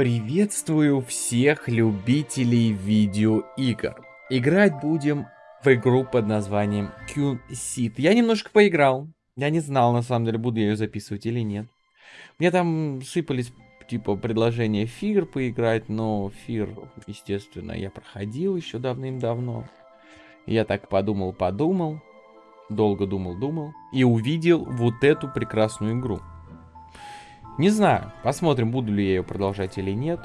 Приветствую всех любителей видеоигр. Играть будем в игру под названием Seed. Я немножко поиграл. Я не знал, на самом деле, буду я ее записывать или нет. Мне там сыпались, типа, предложения Фир поиграть, но Фир, естественно, я проходил еще давным-давно. Я так подумал-подумал, долго думал-думал и увидел вот эту прекрасную игру. Не знаю, посмотрим, буду ли я ее продолжать или нет.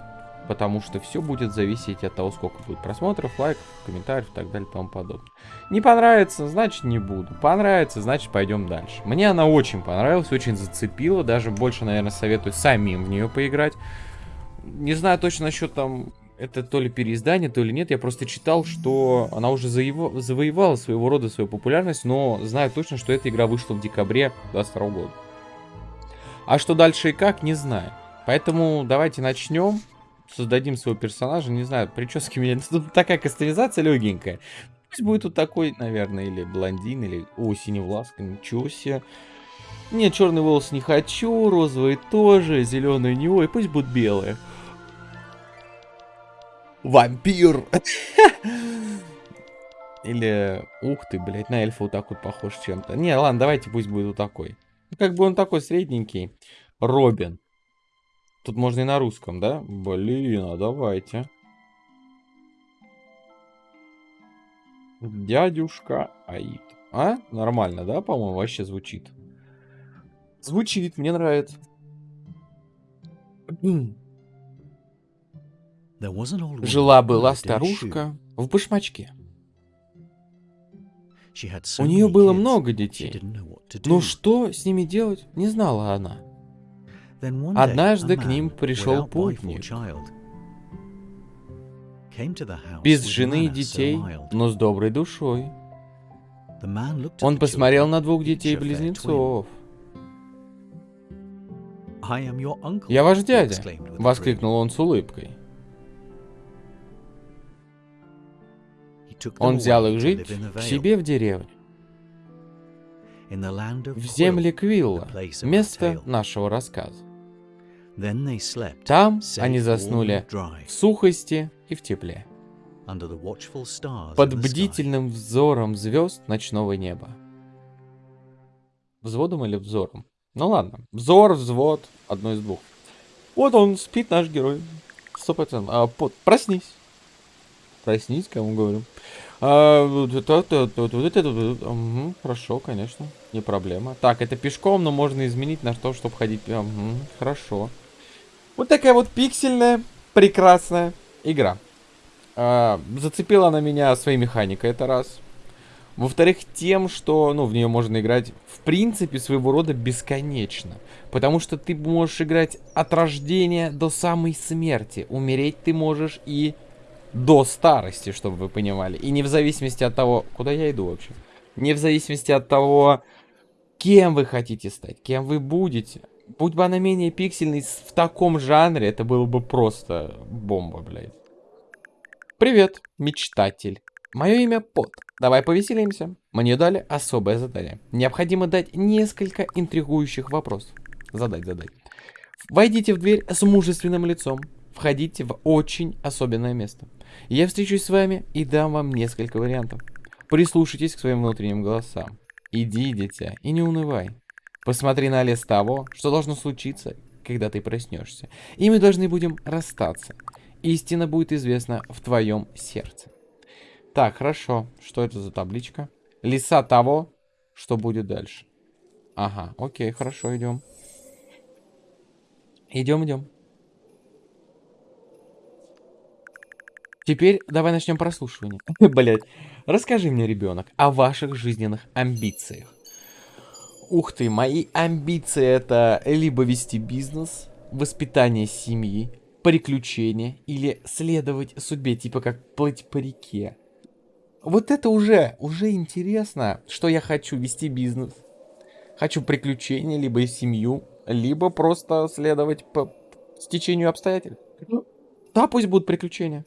Потому что все будет зависеть от того, сколько будет просмотров, лайков, комментариев и так далее и тому подобное. Не понравится, значит не буду. Понравится, значит пойдем дальше. Мне она очень понравилась, очень зацепила. Даже больше, наверное, советую самим в нее поиграть. Не знаю точно насчет там это то ли переиздание, то ли нет. Я просто читал, что она уже заево... завоевала своего рода свою популярность, но знаю точно, что эта игра вышла в декабре 2022 года. А что дальше и как, не знаю. Поэтому давайте начнем. Создадим своего персонажа. Не знаю, прически меня... Тут такая кастомизация легенькая. Пусть будет вот такой, наверное, или блондин, или... О, синевласка, ничего себе. Нет, черный волос не хочу, розовый тоже, зеленый не ой, пусть будут белые. Вампир! Или, ух ты, блядь, на эльфа вот так вот похож чем-то. Не, ладно, давайте пусть будет вот такой. Как бы он такой средненький. Робин. Тут можно и на русском, да? Блин, а давайте. Дядюшка Аид. А? Нормально, да, по-моему, вообще звучит. Звучит, мне нравится. Жила-была старушка в башмачке. У нее было много детей, но что с ними делать, не знала она. Однажды к ним пришел путник. Без жены и детей, но с доброй душой. Он посмотрел на двух детей-близнецов. «Я ваш дядя!» — воскликнул он с улыбкой. Он взял их жить к себе в деревню. В земле Квилла, место нашего рассказа. Там они заснули в сухости и в тепле. Под бдительным взором звезд ночного неба. Взводом или взором? Ну ладно. Взор, взвод, одно из двух. Вот он, спит наш герой. Сто процентов. А, под, проснись. Проснись, кому говорю. А, вот это, вот это, угу, хорошо, конечно, не проблема. Так, это пешком, но можно изменить на то, чтобы ходить. Угу, хорошо. Вот такая вот пиксельная, прекрасная игра. А, зацепила она меня своей механикой, это раз. Во-вторых, тем, что, ну, в нее можно играть, в принципе, своего рода бесконечно. Потому что ты можешь играть от рождения до самой смерти. Умереть ты можешь и до старости, чтобы вы понимали. И не в зависимости от того, куда я иду вообще. Не в зависимости от того, кем вы хотите стать, кем вы будете. Будь бы она менее пиксельной в таком жанре, это было бы просто бомба, блядь. Привет, мечтатель. Мое имя Пот. Давай повеселимся. Мне дали особое задание. Необходимо дать несколько интригующих вопросов. Задать, задать. Войдите в дверь с мужественным лицом. Входите в очень особенное место. Я встречусь с вами и дам вам несколько вариантов. Прислушайтесь к своим внутренним голосам. Иди, дитя, и не унывай. Посмотри на лес того, что должно случиться, когда ты проснешься. И мы должны будем расстаться. Истина будет известна в твоем сердце. Так, хорошо. Что это за табличка? Леса того, что будет дальше. Ага, окей, хорошо, идем. Идем, идем. Теперь давай начнем прослушивание. Блять. Расскажи мне, ребенок, о ваших жизненных амбициях. Ух ты, мои амбиции это либо вести бизнес, воспитание семьи, приключения или следовать судьбе, типа как плыть по реке. Вот это уже, уже интересно, что я хочу вести бизнес. Хочу приключения, либо семью, либо просто следовать по стечению обстоятельств. Ну, да, пусть будут приключения.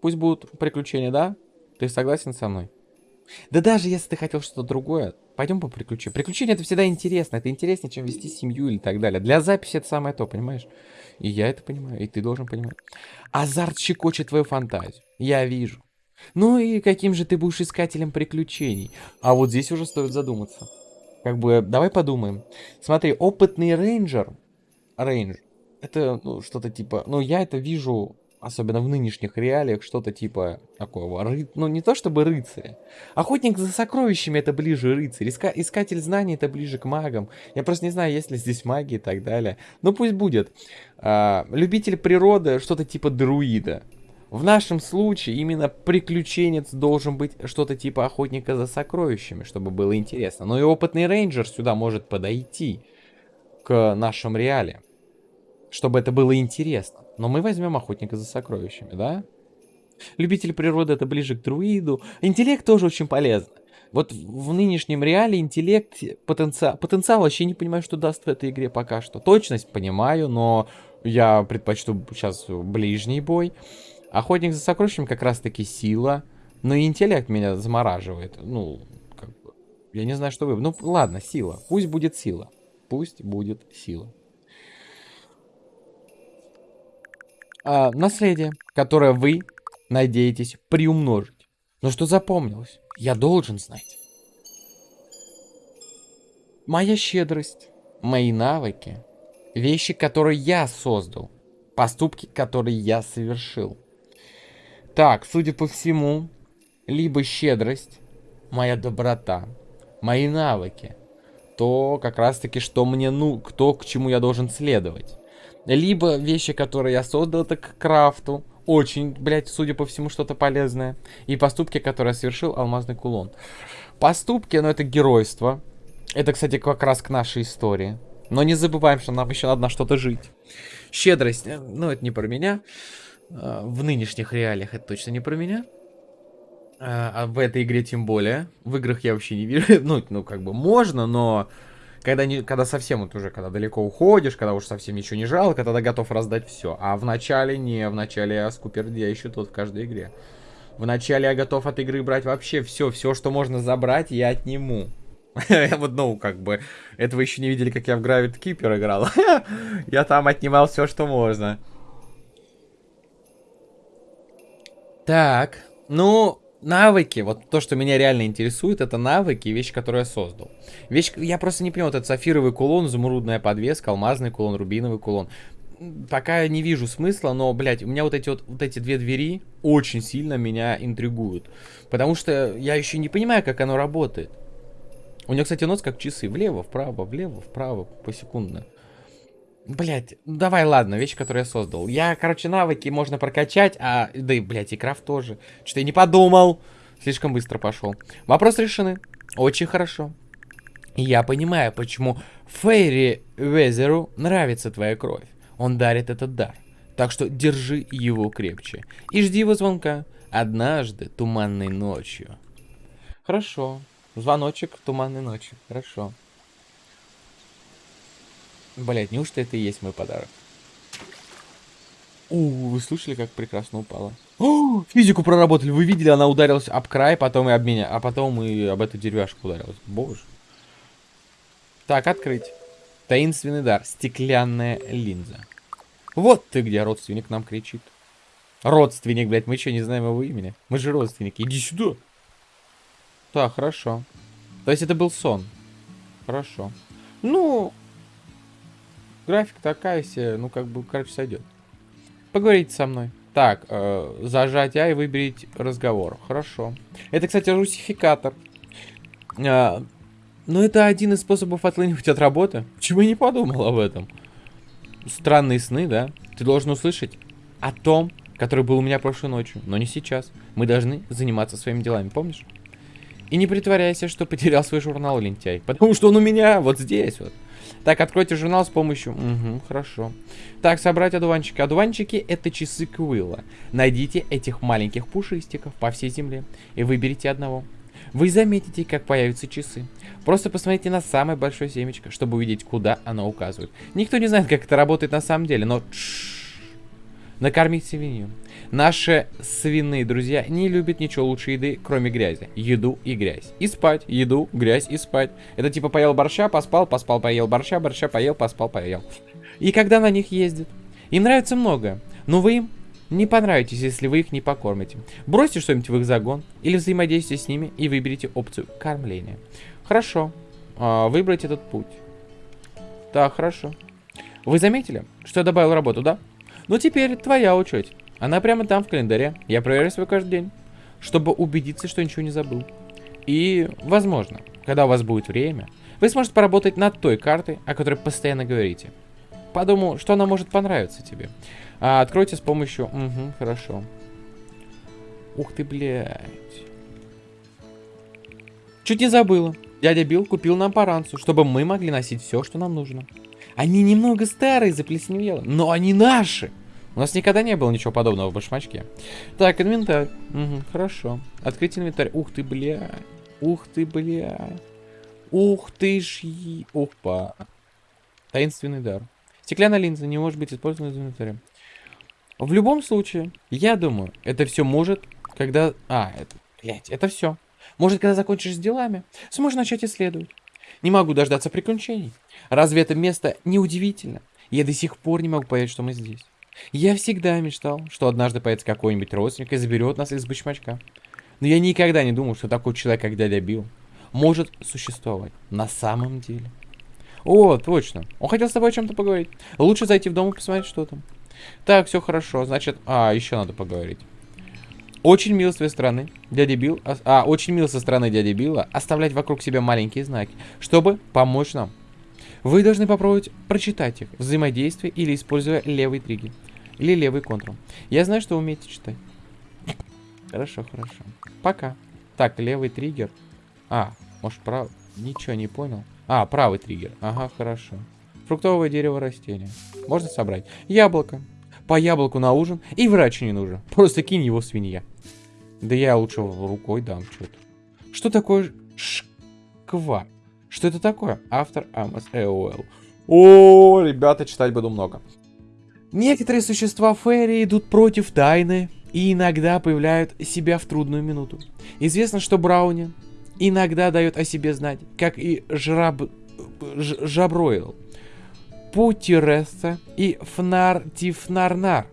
Пусть будут приключения, да? Ты согласен со мной? Да даже если ты хотел что-то другое, пойдем по приключениям. Приключения это всегда интересно. Это интереснее, чем вести семью или так далее. Для записи это самое то, понимаешь? И я это понимаю, и ты должен понимать. Азарт щекочет твою фантазию. Я вижу. Ну и каким же ты будешь искателем приключений? А вот здесь уже стоит задуматься. Как бы, давай подумаем. Смотри, опытный рейнджер. Рейнджер. Это, ну, что-то типа... Ну, я это вижу особенно в нынешних реалиях, что-то типа такого, ры... ну не то чтобы рыцаря. Охотник за сокровищами это ближе рыцарь, Иска... искатель знаний это ближе к магам. Я просто не знаю, есть ли здесь маги и так далее. Ну пусть будет. А, любитель природы, что-то типа друида. В нашем случае именно приключенец должен быть что-то типа охотника за сокровищами, чтобы было интересно. Но и опытный рейнджер сюда может подойти к нашим реалиям, чтобы это было интересно. Но мы возьмем охотника за сокровищами, да? Любитель природы это ближе к друиду. Интеллект тоже очень полезно. Вот в нынешнем реале интеллект, потенциал, потенциал вообще не понимаю, что даст в этой игре пока что. Точность понимаю, но я предпочту сейчас ближний бой. Охотник за сокровищами как раз таки сила. Но и интеллект меня замораживает. Ну, как бы, я не знаю, что вы... Ну, ладно, сила. Пусть будет сила. Пусть будет сила. А, наследие, которое вы надеетесь приумножить. Но что запомнилось? Я должен знать. Моя щедрость, мои навыки, вещи, которые я создал, поступки, которые я совершил. Так, судя по всему, либо щедрость, моя доброта, мои навыки, то как раз таки, что мне, ну, кто к чему я должен следовать. Либо вещи, которые я создал, это к крафту. Очень, блядь, судя по всему, что-то полезное. И поступки, которые совершил, алмазный кулон. Поступки, ну, это геройство. Это, кстати, как раз к нашей истории. Но не забываем, что нам еще надо на что-то жить. Щедрость, э, ну, это не про меня. А, в нынешних реалиях это точно не про меня. А, а в этой игре тем более. В играх я вообще не вижу. Ну, ну как бы можно, но когда, не, когда совсем вот уже, когда далеко уходишь, когда уж совсем ничего не жалко, тогда готов раздать все. А в начале не, в начале я скупердящий тот в каждой игре. В начале я готов от игры брать вообще все, все, что можно забрать, я отниму. Вот, ну, как бы, этого еще не видели, как я в Gravity Keeper играл. я там отнимал все, что можно. Так, ну, навыки, вот то, что меня реально интересует, это навыки и вещи, которые я создал. Вещь, я просто не понимаю, вот этот сафировый кулон, изумрудная подвеска, алмазный кулон, рубиновый кулон. Пока я не вижу смысла, но, блядь, у меня вот эти вот, вот эти две двери очень сильно меня интригуют. Потому что я еще не понимаю, как оно работает. У него, кстати, нос как часы. Влево, вправо, влево, вправо, посекундно. Блять, давай, ладно, вещи, которые я создал. Я, короче, навыки можно прокачать, а... Да и, блядь, и крафт тоже. Что-то я не подумал. Слишком быстро пошел. Вопрос решены. Очень хорошо. я понимаю, почему Фейри Везеру нравится твоя кровь. Он дарит этот дар. Так что держи его крепче. И жди его звонка. Однажды, туманной ночью. Хорошо. Звоночек туманной ночи. Хорошо. Блять, неужто это и есть мой подарок? У, вы слышали, как прекрасно упала? О, физику проработали. Вы видели, она ударилась об край, потом и об меня, а потом и об эту деревяшку ударилась. Боже. Так, открыть. Таинственный дар. Стеклянная линза. Вот ты где, родственник нам кричит. Родственник, блядь, мы что, не знаем его имени? Мы же родственники. Иди сюда. Так, хорошо. То есть это был сон. Хорошо. Ну, Графика такая себе, ну как бы, короче, сойдет. Поговорите со мной. Так, э, зажать А и выберите разговор. Хорошо. Это, кстати, русификатор. Э, но это один из способов отлынивать от работы. Почему я не подумал об этом? Странные сны, да? Ты должен услышать о том, который был у меня прошлой ночью, но не сейчас. Мы должны заниматься своими делами, помнишь? И не притворяйся, что потерял свой журнал, лентяй. Потому что он у меня вот здесь вот. Так, откройте журнал с помощью... Угу, хорошо. Так, собрать одуванчики. Одуванчики это часы Квилла. Найдите этих маленьких пушистиков по всей земле и выберите одного. Вы заметите, как появятся часы. Просто посмотрите на самое большое семечко, чтобы увидеть, куда оно указывает. Никто не знает, как это работает на самом деле, но... Накормить свинью. Наши свиные друзья не любят ничего лучше еды, кроме грязи. Еду и грязь. И спать. Еду, грязь и спать. Это типа поел борща, поспал, поспал, поел борща, борща, поел, поспал, поел. И когда на них ездят. Им нравится многое. Но вы им не понравитесь, если вы их не покормите. Бросьте что-нибудь в их загон или взаимодействуйте с ними и выберите опцию кормления. Хорошо. А, выбрать этот путь. Так, хорошо. Вы заметили, что я добавил работу, да? Ну теперь твоя очередь. Она прямо там в календаре. Я проверяю свой каждый день, чтобы убедиться, что ничего не забыл. И, возможно, когда у вас будет время, вы сможете поработать над той картой, о которой постоянно говорите. Подумал, что она может понравиться тебе. А, откройте с помощью... Угу, хорошо. Ух ты, блядь. Чуть не забыла. Дядя Билл купил нам паранцу, чтобы мы могли носить все, что нам нужно. Они немного старые, заплесневело, но они наши. У нас никогда не было ничего подобного в башмачке. Так, инвентарь. Угу, хорошо. Открыть инвентарь. Ух ты, бля. Ух ты, бля. Ух ты ж... Опа. Таинственный дар. Стеклянная линза не может быть использована в инвентаре. В любом случае, я думаю, это все может, когда... А, это... Блять, это все. Может, когда закончишь с делами, сможешь начать исследовать. Не могу дождаться приключений. Разве это место не удивительно? Я до сих пор не могу понять, что мы здесь. Я всегда мечтал, что однажды появится какой-нибудь родственник и заберет нас из бычмачка. Но я никогда не думал, что такой человек, как дядя Билл, может существовать на самом деле. О, точно. Он хотел с тобой о чем-то поговорить. Лучше зайти в дом и посмотреть, что там. Так, все хорошо. Значит, а, еще надо поговорить. Очень мило с твоей стороны, дядя Билл, а, а, очень мило со стороны дяди Билла оставлять вокруг себя маленькие знаки, чтобы помочь нам. Вы должны попробовать прочитать их, взаимодействие или используя левый триггер. Или левый контрол. Я знаю, что умеете читать. Хорошо, хорошо. Пока. Так, левый триггер. А, может правый? Ничего не понял. А, правый триггер. Ага, хорошо. Фруктовое дерево растения. Можно собрать. Яблоко. По яблоку на ужин. И врач не нужен. Просто кинь его свинья. Да я лучше рукой дам что-то. Что такое шква? Что это такое? Автор Амос Эуэлл. О, ребята, читать буду много. Некоторые существа Ферри идут против тайны и иногда появляют себя в трудную минуту. Известно, что Брауни иногда дает о себе знать, как и Жраб... Ж... Жабройл, Путиреса и Фнар Тифнарнар,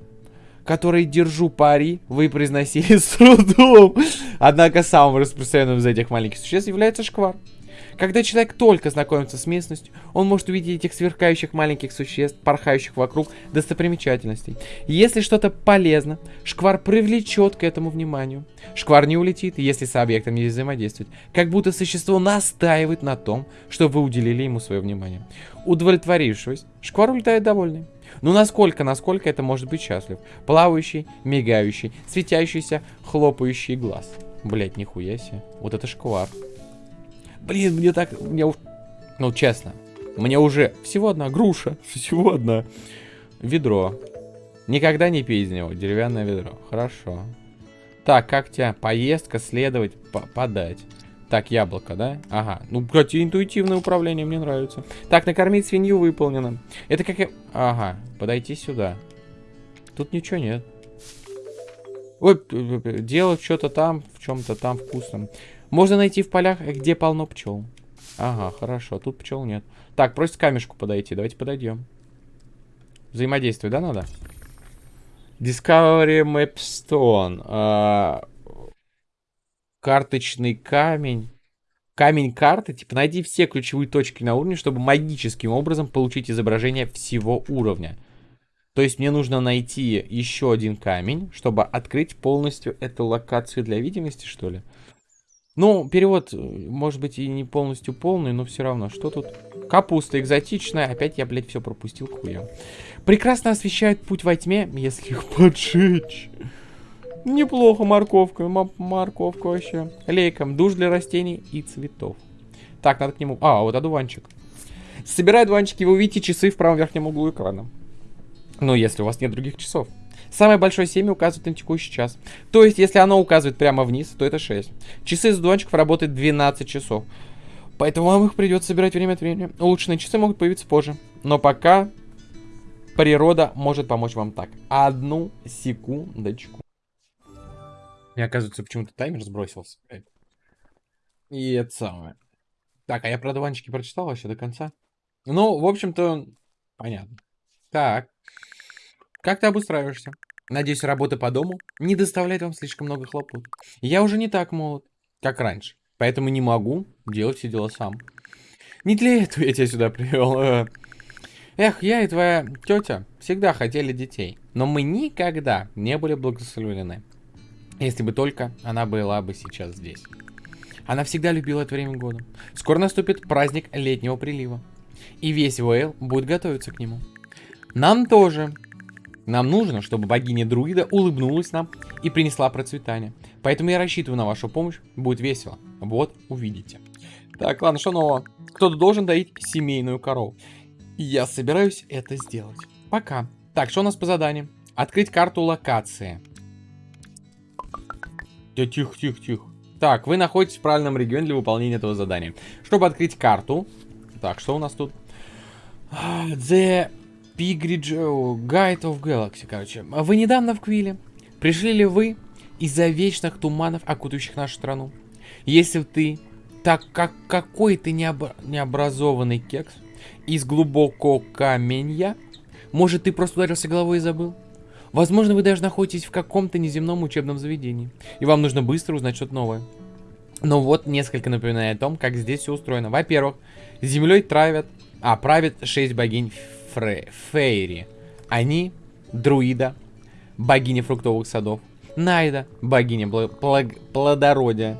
которые, держу пари, вы произносили с трудом. Однако самым распространенным из этих маленьких существ является шквар. Когда человек только знакомится с местностью, он может увидеть этих сверкающих маленьких существ, порхающих вокруг достопримечательностей. Если что-то полезно, шквар привлечет к этому вниманию. Шквар не улетит, если с объектом не взаимодействовать. Как будто существо настаивает на том, что вы уделили ему свое внимание. Удовлетворившись, шквар улетает довольный. Ну насколько, насколько это может быть счастлив? Плавающий, мигающий, светящийся, хлопающий глаз. Блять, нихуя себе. Вот это шквар. Блин, мне так... Мне... Ну, честно. Мне уже... Всего одна груша. Всего одна. Ведро. Никогда не пей из него. Деревянное ведро. Хорошо. Так, как тебя? Поездка, следовать, по подать. Так, яблоко, да? Ага. Ну, кстати, интуитивное управление мне нравится. Так, накормить свинью выполнено. Это как я... Ага, подойти сюда. Тут ничего нет. Ой, делать что-то там, в чем-то там вкусном. Можно найти в полях, где полно пчел. Ага, хорошо, тут пчел нет. Так, просит камешку подойти. Давайте подойдем. Взаимодействие, да, надо? Discovery Mapstone. А, карточный камень. Камень карты. Типа, найди все ключевые точки на уровне, чтобы магическим образом получить изображение всего уровня. То есть мне нужно найти еще один камень, чтобы открыть полностью эту локацию для видимости, что ли? Ну, перевод, э, может быть, и не полностью полный, но все равно. Что тут? Капуста экзотичная. Опять я, блядь, все пропустил к хуям. Прекрасно освещают путь во тьме, если их поджечь. Неплохо морковка. Морковка вообще. Лейком. Душ для растений и цветов. Так, надо к нему... А, вот одуванчик. Собирай одуванчики, вы увидите часы в правом верхнем углу экрана. Ну, если у вас нет других часов. Самое большое семя указывает на текущий час. То есть, если оно указывает прямо вниз, то это 6. Часы из дончиков работают 12 часов. Поэтому вам их придется собирать время от времени. Улучшенные часы могут появиться позже. Но пока... природа может помочь вам так. Одну секундочку. Мне оказывается, почему-то таймер сбросился. И это самое. Так, а я про дуванчики прочитал вообще до конца? Ну, в общем-то, понятно. Так. Как ты обустраиваешься? Надеюсь, работа по дому не доставляет вам слишком много хлопот. Я уже не так молод, как раньше, поэтому не могу делать все дела сам. Не для этого я тебя сюда привел. Э. Эх, я и твоя тетя всегда хотели детей, но мы никогда не были благословлены. Если бы только она была бы сейчас здесь. Она всегда любила это время года. Скоро наступит праздник летнего прилива. И весь Уэйл будет готовиться к нему. Нам тоже. Нам нужно, чтобы богиня друида улыбнулась нам и принесла процветание. Поэтому я рассчитываю на вашу помощь. Будет весело. Вот, увидите. Так, ладно, что нового? Кто-то должен доить семейную корову. Я собираюсь это сделать. Пока. Так, что у нас по заданию? Открыть карту локации. Да тихо, тихо, тихо. Так, вы находитесь в правильном регионе для выполнения этого задания. Чтобы открыть карту. Так, что у нас тут? The Pigridge Guide of Galaxy, короче. Вы недавно в Квиле. Пришли ли вы из-за вечных туманов, окутывающих нашу страну? Если ты так как какой ты необ... необразованный кекс из глубокого каменья, может ты просто ударился головой и забыл? Возможно, вы даже находитесь в каком-то неземном учебном заведении, и вам нужно быстро узнать что-то новое. Но вот несколько напоминаний о том, как здесь все устроено. Во-первых, землей травят, а, правят шесть богинь Фре, Фейри. Они друида, богиня фруктовых садов, Найда, богиня плодородия,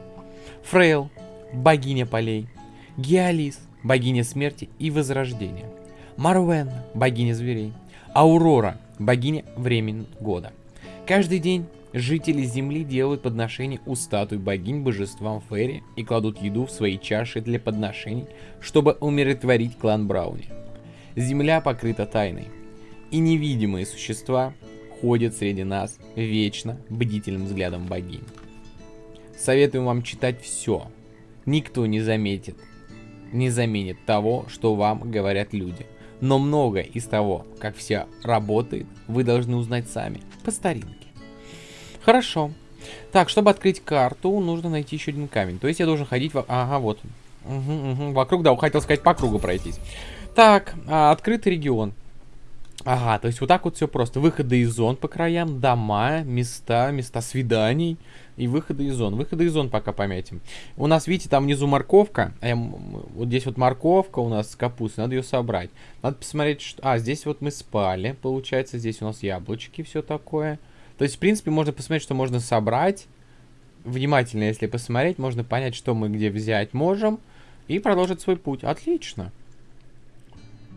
Фрейл, богиня полей, Геолис, богиня смерти и возрождения, Марвен, богиня зверей, Аурора, богиня времен года. Каждый день жители Земли делают подношения у статуй богинь божествам Ферри и кладут еду в свои чаши для подношений, чтобы умиротворить клан Брауни. Земля покрыта тайной, и невидимые существа ходят среди нас вечно бдительным взглядом богинь. Советуем вам читать все. Никто не заметит, не заменит того, что вам говорят люди. Но многое из того, как все работает, вы должны узнать сами, по старинке. Хорошо. Так, чтобы открыть карту, нужно найти еще один камень. То есть я должен ходить... В... Ага, вот. Угу, угу. Вокруг, да, хотел сказать, по кругу пройтись. Так, а, открытый регион. Ага, то есть вот так вот все просто. Выходы из зон по краям, дома, места, места свиданий и выходы из зон. Выходы из зон пока пометим. У нас, видите, там внизу морковка. А вот здесь вот морковка у нас с капустой. Надо ее собрать. Надо посмотреть, что... А, здесь вот мы спали, получается. Здесь у нас яблочки, все такое. То есть, в принципе, можно посмотреть, что можно собрать. Внимательно, если посмотреть, можно понять, что мы где взять можем. И продолжить свой путь. Отлично.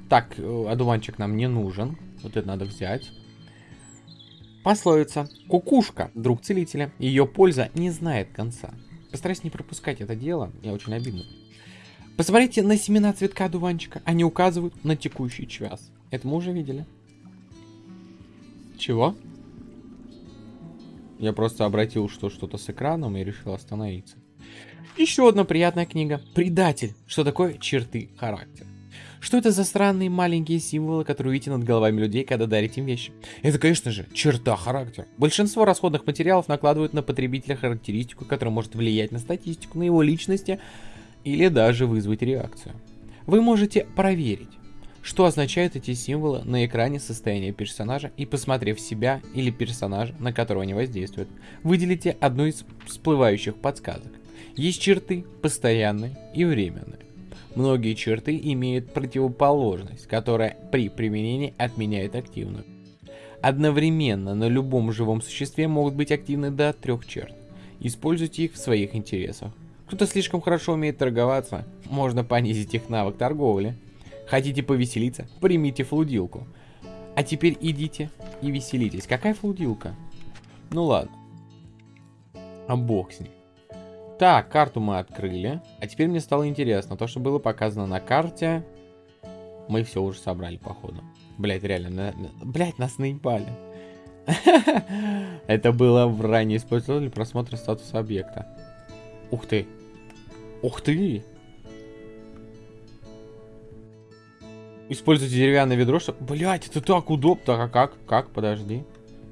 Так, э, одуванчик нам не нужен. Вот это надо взять. Пословица. Кукушка, друг целителя. Ее польза не знает конца. Постарайся не пропускать это дело. Я очень обидно. Посмотрите на семена цветка одуванчика. Они указывают на текущий час. Это мы уже видели. Чего? Я просто обратил, что что-то с экраном и решил остановиться. Еще одна приятная книга. Предатель. Что такое черты характера? Что это за странные маленькие символы, которые видите над головами людей, когда дарите им вещи? Это, конечно же, черта характера. Большинство расходных материалов накладывают на потребителя характеристику, которая может влиять на статистику, на его личности или даже вызвать реакцию. Вы можете проверить, что означают эти символы на экране состояния персонажа и посмотрев себя или персонажа, на которого они воздействуют, выделите одну из всплывающих подсказок. Есть черты постоянные и временные. Многие черты имеют противоположность, которая при применении отменяет активную. Одновременно на любом живом существе могут быть активны до трех черт. Используйте их в своих интересах. Кто-то слишком хорошо умеет торговаться, можно понизить их навык торговли. Хотите повеселиться? Примите флудилку. А теперь идите и веселитесь. Какая флудилка? Ну ладно. А бог с ним. Так, карту мы открыли. А теперь мне стало интересно. То, что было показано на карте, мы все уже собрали, походу. Блять, реально, на, блять, нас наебали. Это было в ранее использовали просмотра статуса объекта. Ух ты. Ух ты. Используйте деревянное ведро, чтобы... Блять, это так удобно. А как? Как? Подожди.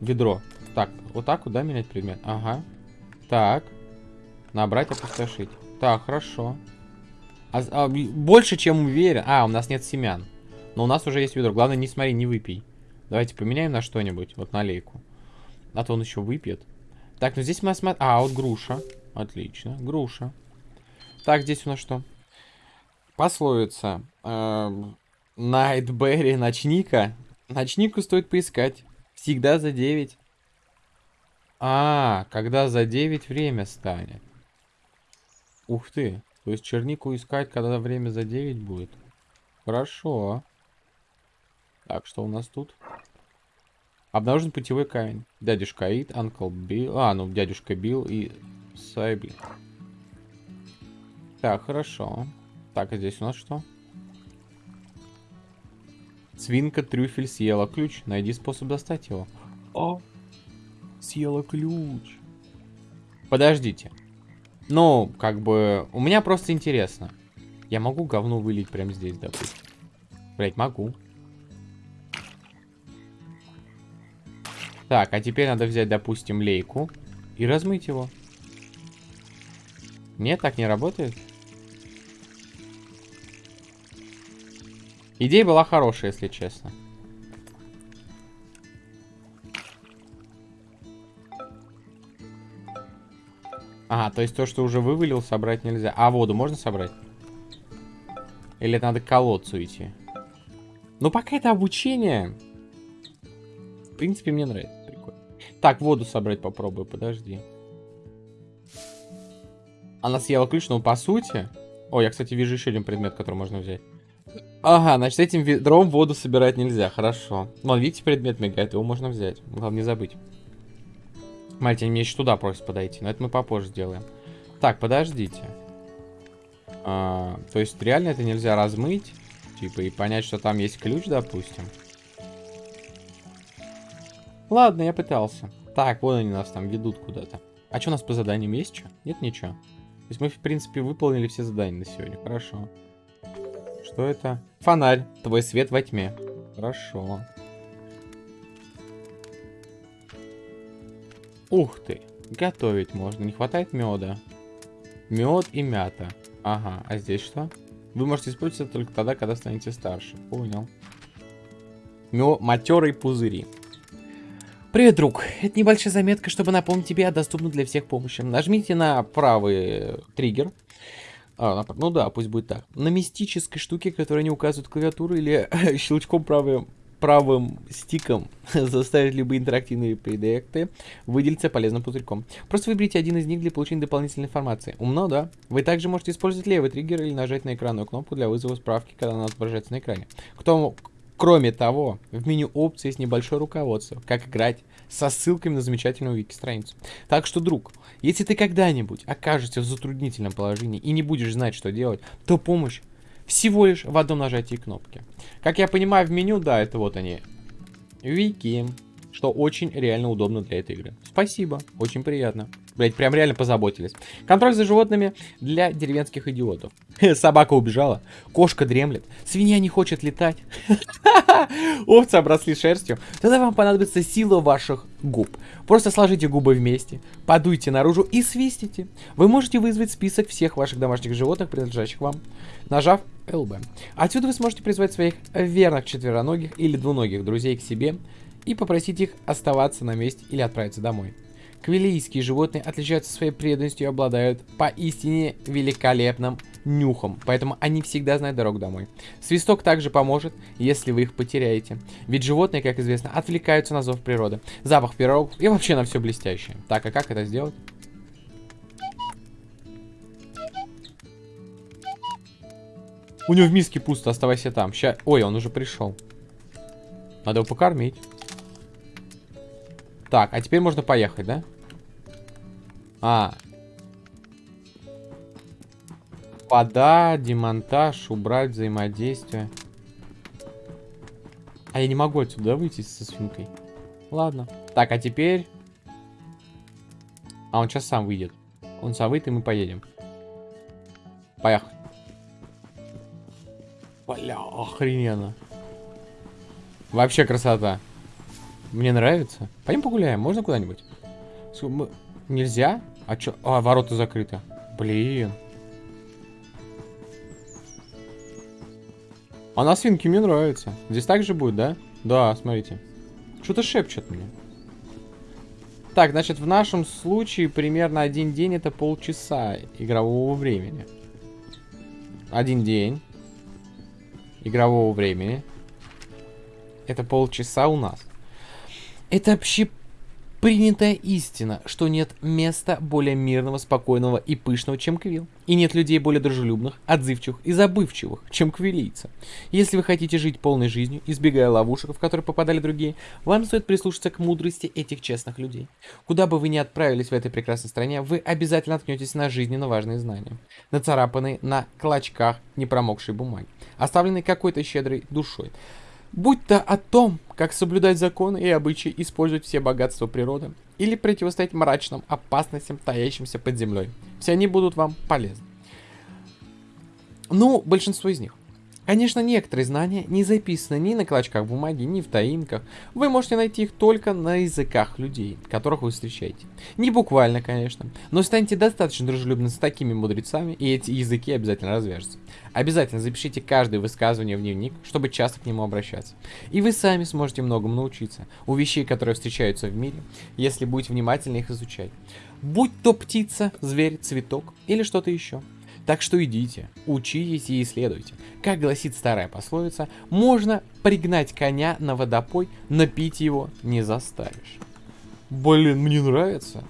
Ведро. Так, вот так вот, да, менять предмет? Ага. Так. Набрать, опустошить. Так, хорошо. А, а, больше, чем уверен. А, у нас нет семян. Но у нас уже есть ведро. Главное, не смотри, не выпей. Давайте поменяем на что-нибудь. Вот на лейку. А то он еще выпьет. Так, ну здесь мы осмотрим... А, вот груша. Отлично. Груша. Так, здесь у нас что? Пословица. Эм, Найтберри, ночника. Ночнику стоит поискать. Всегда за 9. А, когда за 9 время станет. Ух ты. То есть чернику искать, когда время за 9 будет. Хорошо. Так, что у нас тут? Обнаружен путевой камень. Дядюшка Ид, Анкл Билл. А, ну, дядюшка Билл и Сайби. Так, хорошо. Так, а здесь у нас что? Свинка трюфель съела ключ. Найди способ достать его. О, съела ключ. Подождите. Ну, как бы, у меня просто интересно. Я могу говно вылить прямо здесь, допустим? Блять, могу. Так, а теперь надо взять, допустим, лейку и размыть его. Нет, так не работает? Идея была хорошая, если честно. Ага, то есть то, что уже вывалил, собрать нельзя. А воду можно собрать? Или надо к колодцу идти? Ну, пока это обучение. В принципе, мне нравится. Прикольно. Так, воду собрать попробую, подожди. Она съела ключ, но по сути... О, я, кстати, вижу еще один предмет, который можно взять. Ага, значит, этим ведром воду собирать нельзя. Хорошо. Вон, видите, предмет мигает, его можно взять. Главное не забыть. Мальтин еще туда просит подойти, но это мы попозже сделаем. Так, подождите. А, то есть реально это нельзя размыть? Типа и понять, что там есть ключ, допустим? Ладно, я пытался. Так, вот они нас там ведут куда-то. А что у нас по заданиям есть что? Нет ничего. То есть мы, в принципе, выполнили все задания на сегодня. Хорошо. Что это? Фонарь. Твой свет во тьме. Хорошо. Ух ты. Готовить можно. Не хватает меда. Мед и мята. Ага. А здесь что? Вы можете использовать только тогда, когда станете старше. Понял. Мё... Матерые пузыри. Привет, друг. Это небольшая заметка, чтобы напомнить тебе о доступной для всех помощи. Нажмите на правый триггер а, ну да, пусть будет так. На мистической штуке, которая не указывает клавиатуру или щелчком правым, правым стиком заставить любые интерактивные предметы выделиться полезным пузырьком. Просто выберите один из них для получения дополнительной информации. Умно, да? Вы также можете использовать левый триггер или нажать на экранную кнопку для вызова справки, когда она отображается на экране. Кто, кроме того, в меню опций есть небольшое руководство, как играть со ссылками на замечательную вики-страницу. Так что, друг, если ты когда-нибудь окажешься в затруднительном положении и не будешь знать, что делать, то помощь всего лишь в одном нажатии кнопки. Как я понимаю, в меню, да, это вот они. Вики. Что очень реально удобно для этой игры. Спасибо, очень приятно. Блять, прям реально позаботились. Контроль за животными для деревенских идиотов. Собака убежала, кошка дремлет, свинья не хочет летать. Овцы обросли шерстью. Тогда вам понадобится сила ваших губ. Просто сложите губы вместе, подуйте наружу и свистите. Вы можете вызвать список всех ваших домашних животных, принадлежащих вам, нажав LB. Отсюда вы сможете призвать своих верных четвероногих или двуногих друзей к себе и попросить их оставаться на месте или отправиться домой. Квилийские животные отличаются своей преданностью и обладают поистине великолепным нюхом, поэтому они всегда знают дорогу домой. Свисток также поможет, если вы их потеряете. Ведь животные, как известно, отвлекаются на зов природы, запах пирогов и вообще на все блестящее. Так, а как это сделать? У него в миске пусто, оставайся там. Ща... Ой, он уже пришел. Надо его покормить. Так, а теперь можно поехать, да? А. Вода, демонтаж, убрать взаимодействие. А я не могу отсюда выйти со свинкой. Ладно. Так, а теперь... А, он сейчас сам выйдет. Он сам выйдет, и мы поедем. Поехали. Бля, охрененно. Вообще красота. Мне нравится. Пойдем погуляем, можно куда-нибудь? Нельзя? А чё? А, ворота закрыты. Блин. А на свинке мне нравится. Здесь так же будет, да? Да, смотрите. Что-то шепчет мне. Так, значит, в нашем случае примерно один день это полчаса игрового времени. Один день игрового времени. Это полчаса у нас. Это вообще Принятая истина, что нет места более мирного, спокойного и пышного, чем Квилл. И нет людей более дружелюбных, отзывчивых и забывчивых, чем квилийцы. Если вы хотите жить полной жизнью, избегая ловушек, в которые попадали другие, вам стоит прислушаться к мудрости этих честных людей. Куда бы вы ни отправились в этой прекрасной стране, вы обязательно наткнетесь на жизненно важные знания, нацарапанные на клочках непромокшей бумаги, оставленные какой-то щедрой душой. Будь то о том, как соблюдать законы и обычаи, использовать все богатства природы, или противостоять мрачным опасностям, таящимся под землей. Все они будут вам полезны. Ну, большинство из них. Конечно, некоторые знания не записаны ни на клочках бумаги, ни в таинках. Вы можете найти их только на языках людей, которых вы встречаете. Не буквально, конечно, но станьте достаточно дружелюбны с такими мудрецами, и эти языки обязательно развяжутся. Обязательно запишите каждое высказывание в дневник, чтобы часто к нему обращаться. И вы сами сможете многому научиться у вещей, которые встречаются в мире, если будете внимательно их изучать. Будь то птица, зверь, цветок или что-то еще. Так что идите, учитесь и исследуйте. Как гласит старая пословица, можно пригнать коня на водопой, но пить его не заставишь. Блин, мне нравится.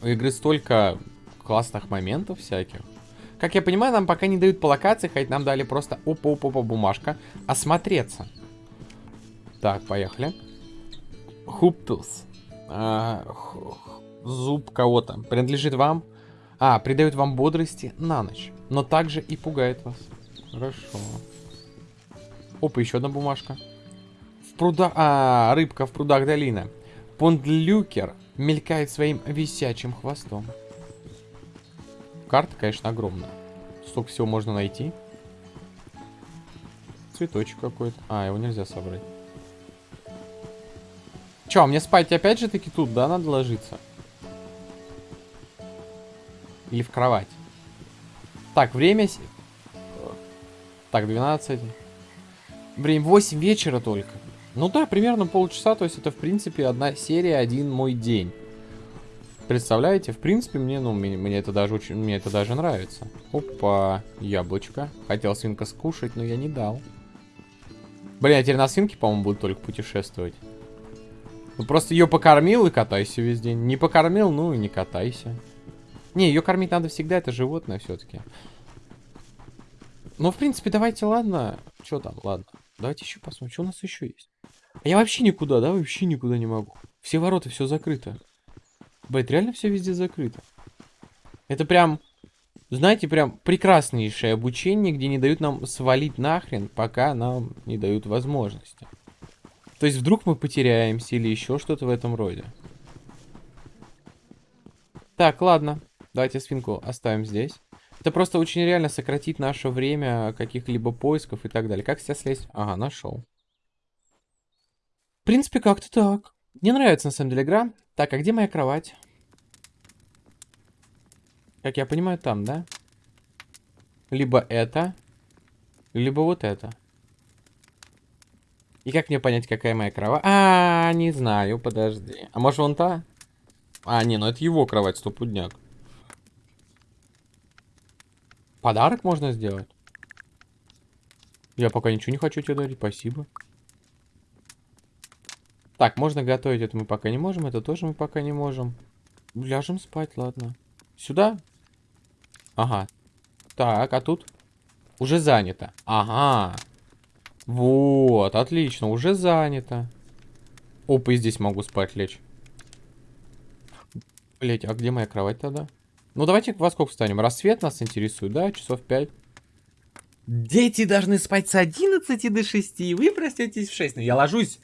У игры столько классных моментов всяких. Как я понимаю, нам пока не дают по локации, хоть нам дали просто опа-опа-опа бумажка осмотреться. Так, поехали. Хуптус. А, зуб кого-то. Принадлежит вам? А, придает вам бодрости на ночь, но также и пугает вас. Хорошо. Опа, еще одна бумажка. В прудах... А, рыбка в прудах долины. Пондлюкер мелькает своим висячим хвостом. Карта, конечно, огромная. Столько всего можно найти. Цветочек какой-то. А, его нельзя собрать. Че, мне спать опять же таки тут, да, надо ложиться? Или в кровать. Так, время... Так, 12. Время 8 вечера только. Ну да, примерно полчаса, то есть это, в принципе, одна серия, один мой день. Представляете? В принципе, мне, ну, мне, мне это даже очень, мне это даже нравится. Опа, яблочко. Хотел свинка скушать, но я не дал. Блин, а теперь на свинке, по-моему, буду только путешествовать. Ну, просто ее покормил и катайся весь день. Не покормил, ну и не катайся. Не, ее кормить надо всегда, это животное все-таки. Ну, в принципе, давайте, ладно. Что там, ладно. Давайте еще посмотрим, что у нас еще есть. А я вообще никуда, да, вообще никуда не могу. Все ворота, все закрыто. Бэт, реально все везде закрыто. Это прям, знаете, прям прекраснейшее обучение, где не дают нам свалить нахрен, пока нам не дают возможности. То есть вдруг мы потеряемся или еще что-то в этом роде. Так, ладно. Давайте свинку оставим здесь. Это просто очень реально сократит наше время каких-либо поисков и так далее. Как сейчас слезть? Ага, нашел. В принципе, как-то так. Мне нравится, на самом деле, игра. Так, а где моя кровать? Как я понимаю, там, да? Либо это, либо вот это. И как мне понять, какая моя кровать? А, не знаю, подожди. А может вон та? А, не, ну это его кровать, стопудняк. Подарок можно сделать? Я пока ничего не хочу тебе дарить, спасибо. Так, можно готовить, это мы пока не можем, это тоже мы пока не можем. Ляжем спать, ладно. Сюда? Ага. Так, а тут? Уже занято. Ага. Вот, отлично, уже занято. Опа, и здесь могу спать лечь. Блять, а где моя кровать тогда? Ну, давайте во сколько встанем? Рассвет нас интересует, да? Часов 5. Дети должны спать с 11 до 6, вы проснетесь в 6. Но я ложусь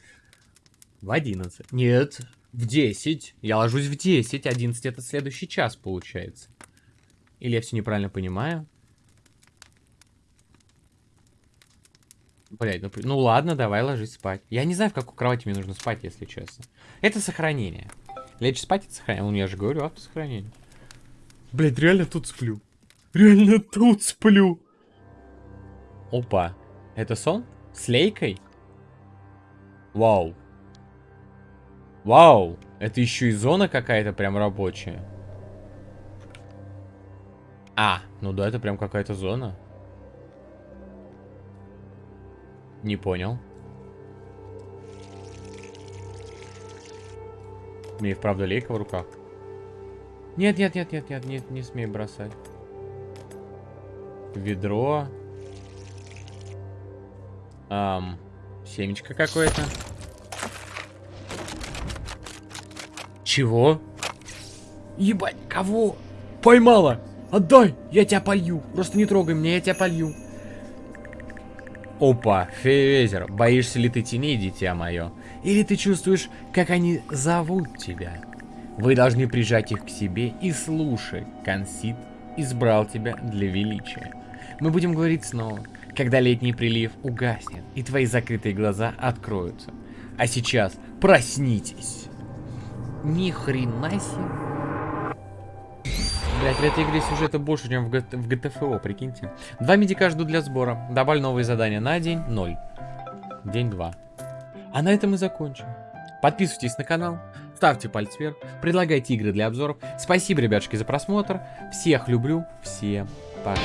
в 11. Нет, в 10. Я ложусь в 10. 11 это следующий час получается. Или я все неправильно понимаю? Блять, ну, ну ладно, давай ложись спать. Я не знаю, в какой кровати мне нужно спать, если честно. Это сохранение. Лечь спать это сохранение. Ну, я же говорю, автосохранение. Блять, реально тут сплю. Реально тут сплю. Опа. Это сон? С лейкой? Вау. Вау. Это еще и зона какая-то прям рабочая. А, ну да, это прям какая-то зона. Не понял. Мне и вправду лейка в руках. Нет, нет, нет, нет, нет, нет, не смей бросать. Ведро. Ам, семечко какое-то. Чего? Ебать, кого? Поймала! Отдай! Я тебя полью! Просто не трогай меня, я тебя полью. Опа, Фейвезер, боишься ли ты теней, дитя мое? Или ты чувствуешь, как они зовут тебя? Вы должны прижать их к себе и слушай. Консит избрал тебя для величия. Мы будем говорить снова, когда летний прилив угаснет, и твои закрытые глаза откроются. А сейчас проснитесь. Ни хрена себе. Блять, в этой игре сюжета больше, чем в, в GTFO, прикиньте. Два медика жду для сбора. Добавлю новые задания на день. Ноль. День два. А на этом мы закончим. Подписывайтесь на канал, ставьте палец вверх, предлагайте игры для обзоров. Спасибо, ребятушки, за просмотр. Всех люблю. Всем пока.